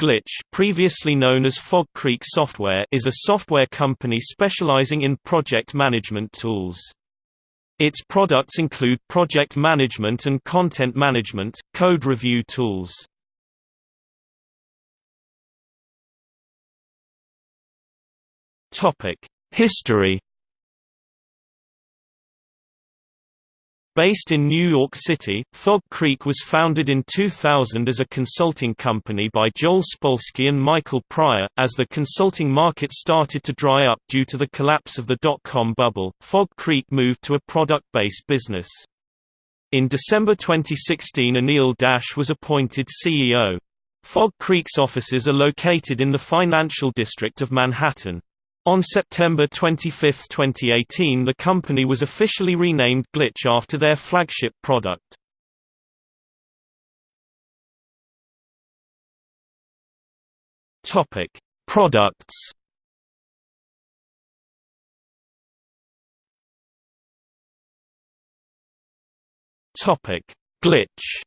Glitch previously known as Fog Creek Software is a software company specializing in project management tools. Its products include project management and content management, code review tools. History Based in New York City, Fog Creek was founded in 2000 as a consulting company by Joel Spolsky and Michael Pryor. As the consulting market started to dry up due to the collapse of the dot-com bubble, Fog Creek moved to a product-based business. In December 2016 Anil Dash was appointed CEO. Fog Creek's offices are located in the financial district of Manhattan. On September 25, 2018 the company was officially renamed Glitch after their flagship product. Products Glitch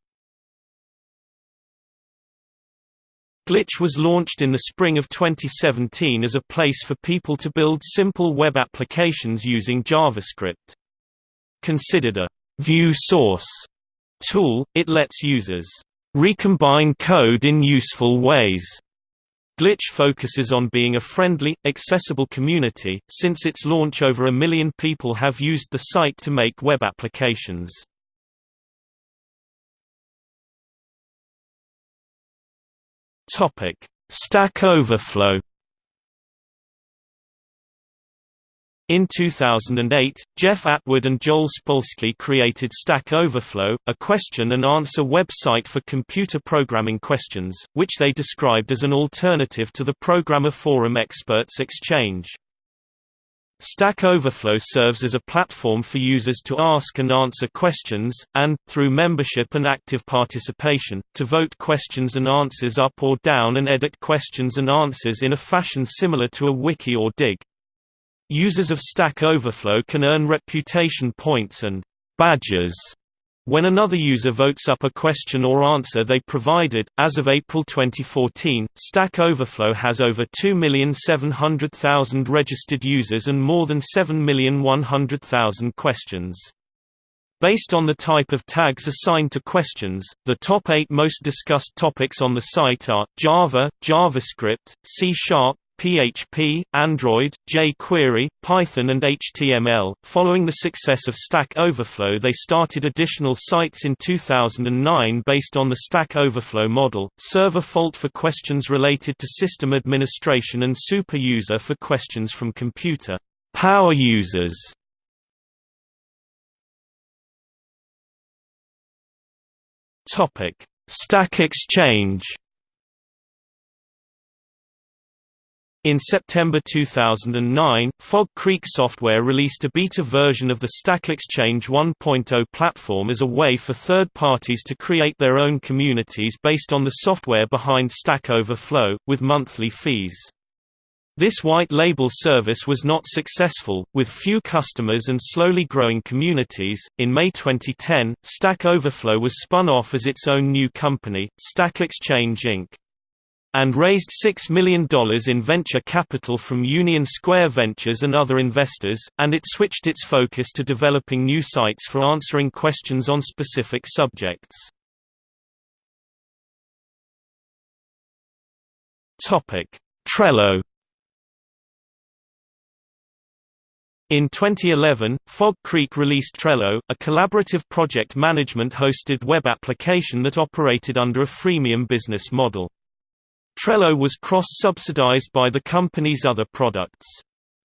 Glitch was launched in the spring of 2017 as a place for people to build simple web applications using JavaScript. Considered a view source tool, it lets users recombine code in useful ways. Glitch focuses on being a friendly, accessible community. Since its launch, over a million people have used the site to make web applications. Topic: Stack Overflow. In 2008, Jeff Atwood and Joel Spolsky created Stack Overflow, a question-and-answer website for computer programming questions, which they described as an alternative to the Programmer Forum Experts Exchange. Stack Overflow serves as a platform for users to ask and answer questions, and, through membership and active participation, to vote questions and answers up or down and edit questions and answers in a fashion similar to a wiki or Digg. Users of Stack Overflow can earn reputation points and badges when another user votes up a question or answer they provided, as of April 2014, Stack Overflow has over 2,700,000 registered users and more than 7,100,000 questions. Based on the type of tags assigned to questions, the top eight most discussed topics on the site are, Java, JavaScript, C Sharp, PHP, Android, jQuery, Python and HTML. Following the success of Stack Overflow they started additional sites in 2009 based on the Stack Overflow model, Server Fault for questions related to system administration and Super User for questions from computer power users. Topic: Stack Exchange In September 2009, Fog Creek Software released a beta version of the Stack Exchange 1.0 platform as a way for third parties to create their own communities based on the software behind Stack Overflow, with monthly fees. This white label service was not successful, with few customers and slowly growing communities. In May 2010, Stack Overflow was spun off as its own new company, Stack Exchange Inc and raised $6 million in venture capital from Union Square Ventures and other investors, and it switched its focus to developing new sites for answering questions on specific subjects. Trello In 2011, Fog Creek released Trello, a collaborative project management hosted web application that operated under a freemium business model. Trello was cross-subsidized by the company's other products.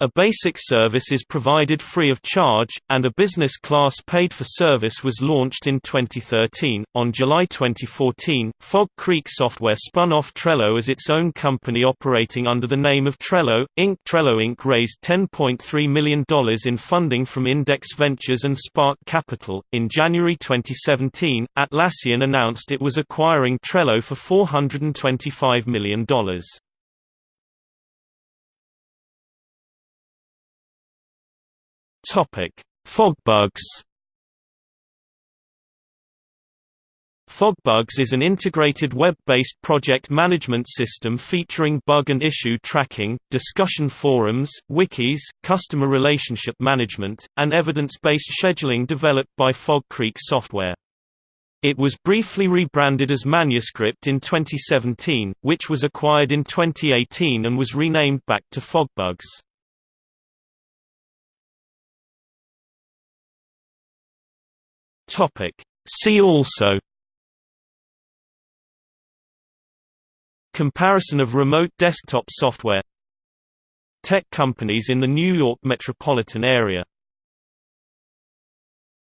A basic service is provided free of charge, and a business class paid for service was launched in 2013. On July 2014, Fog Creek Software spun off Trello as its own company operating under the name of Trello, Inc. Trello Inc. raised $10.3 million in funding from Index Ventures and Spark Capital. In January 2017, Atlassian announced it was acquiring Trello for $425 million. Topic: FogBugz. FogBugz is an integrated web-based project management system featuring bug and issue tracking, discussion forums, wikis, customer relationship management, and evidence-based scheduling developed by Fog Creek Software. It was briefly rebranded as Manuscript in 2017, which was acquired in 2018 and was renamed back to FogBugz. See also Comparison of remote desktop software Tech companies in the New York metropolitan area